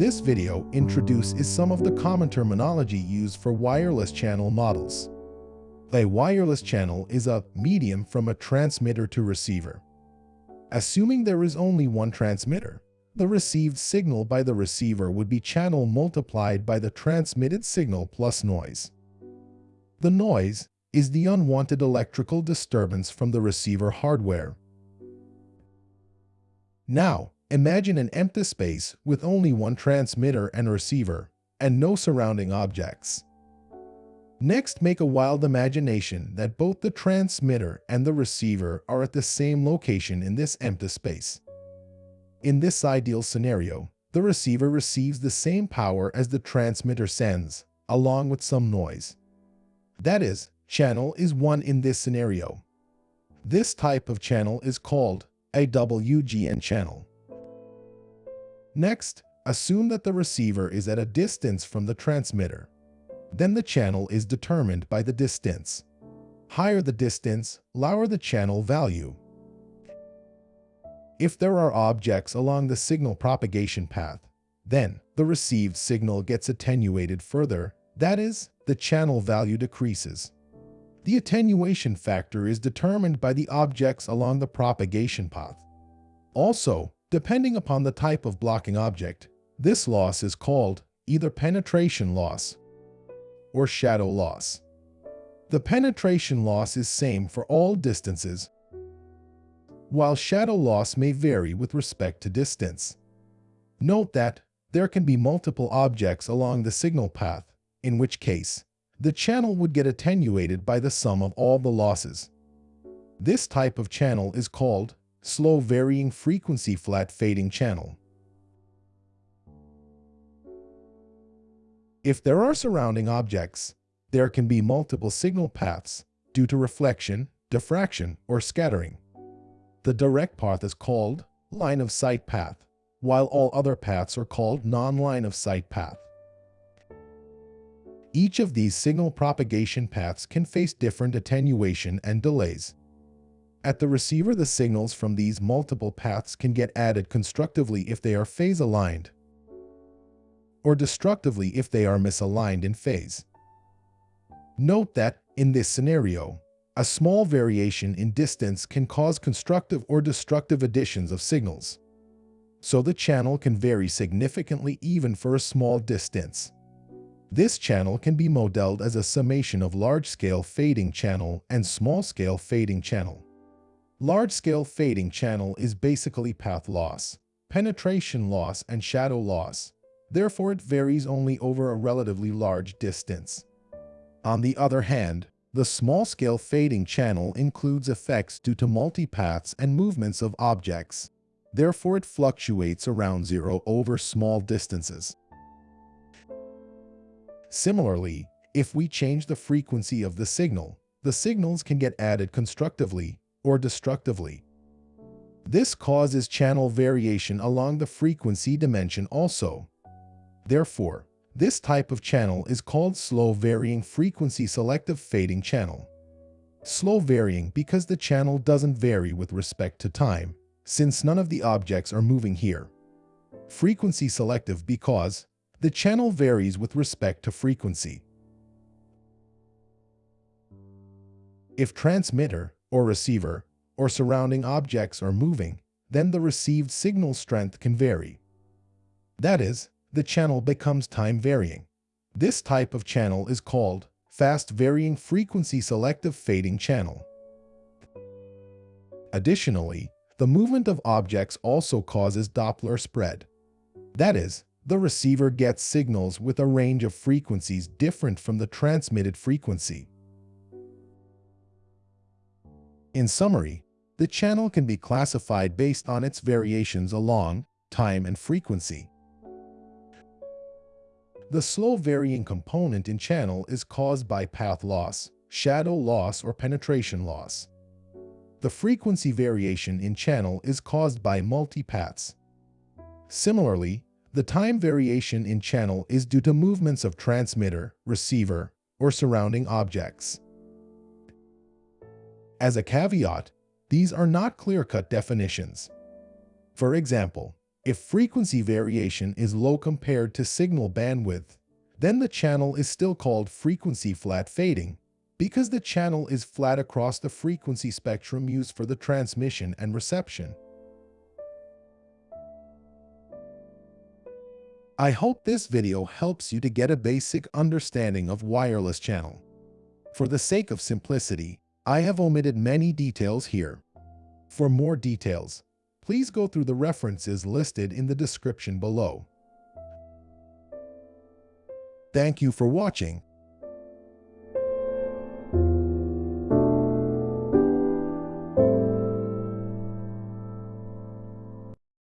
This video introduces some of the common terminology used for wireless channel models. A wireless channel is a medium from a transmitter to receiver. Assuming there is only one transmitter, the received signal by the receiver would be channel multiplied by the transmitted signal plus noise. The noise is the unwanted electrical disturbance from the receiver hardware. Now, imagine an empty space with only one transmitter and receiver, and no surrounding objects. Next, make a wild imagination that both the transmitter and the receiver are at the same location in this empty space. In this ideal scenario, the receiver receives the same power as the transmitter sends, along with some noise. That is, channel is 1 in this scenario. This type of channel is called AWGN channel. Next, assume that the receiver is at a distance from the transmitter. Then the channel is determined by the distance. Higher the distance, lower the channel value. If there are objects along the signal propagation path, then the received signal gets attenuated further, that is, the channel value decreases. The attenuation factor is determined by the objects along the propagation path. Also, depending upon the type of blocking object, this loss is called either penetration loss or shadow loss. The penetration loss is same for all distances while shadow loss may vary with respect to distance. Note that there can be multiple objects along the signal path, in which case, the channel would get attenuated by the sum of all the losses. This type of channel is called slow varying frequency flat fading channel. If there are surrounding objects, there can be multiple signal paths due to reflection, diffraction, or scattering. The direct path is called line of sight path, while all other paths are called non-line of sight path. Each of these signal propagation paths can face different attenuation and delays. At the receiver, the signals from these multiple paths can get added constructively if they are phase-aligned, or destructively if they are misaligned in phase. Note that, in this scenario, a small variation in distance can cause constructive or destructive additions of signals. So the channel can vary significantly even for a small distance. This channel can be modeled as a summation of large-scale fading channel and small-scale fading channel. Large-scale fading channel is basically path loss, penetration loss, and shadow loss. Therefore, it varies only over a relatively large distance. On the other hand, the small-scale fading channel includes effects due to multipaths and movements of objects. Therefore, it fluctuates around zero over small distances. Similarly, if we change the frequency of the signal, the signals can get added constructively or destructively. This causes channel variation along the frequency dimension also. Therefore, this type of channel is called slow varying frequency selective fading channel. Slow varying because the channel doesn't vary with respect to time, since none of the objects are moving here. Frequency selective because the channel varies with respect to frequency. If transmitter or receiver or surrounding objects are moving, then the received signal strength can vary. That is, the channel becomes time varying. This type of channel is called fast varying frequency selective fading channel. Additionally, the movement of objects also causes Doppler spread. That is, the receiver gets signals with a range of frequencies different from the transmitted frequency. In summary, the channel can be classified based on its variations along time and frequency. The slow varying component in channel is caused by path loss, shadow loss, or penetration loss. The frequency variation in channel is caused by multipaths. Similarly, the time variation in channel is due to movements of transmitter, receiver, or surrounding objects. As a caveat, these are not clear-cut definitions. For example, If frequency variation is low compared to signal bandwidth, then the channel is still called frequency flat fading because the channel is flat across the frequency spectrum used for the transmission and reception. I hope this video helps you to get a basic understanding of wireless channel. For the sake of simplicity, I have omitted many details here. For more details, please go through the references listed in the description below. Thank you for watching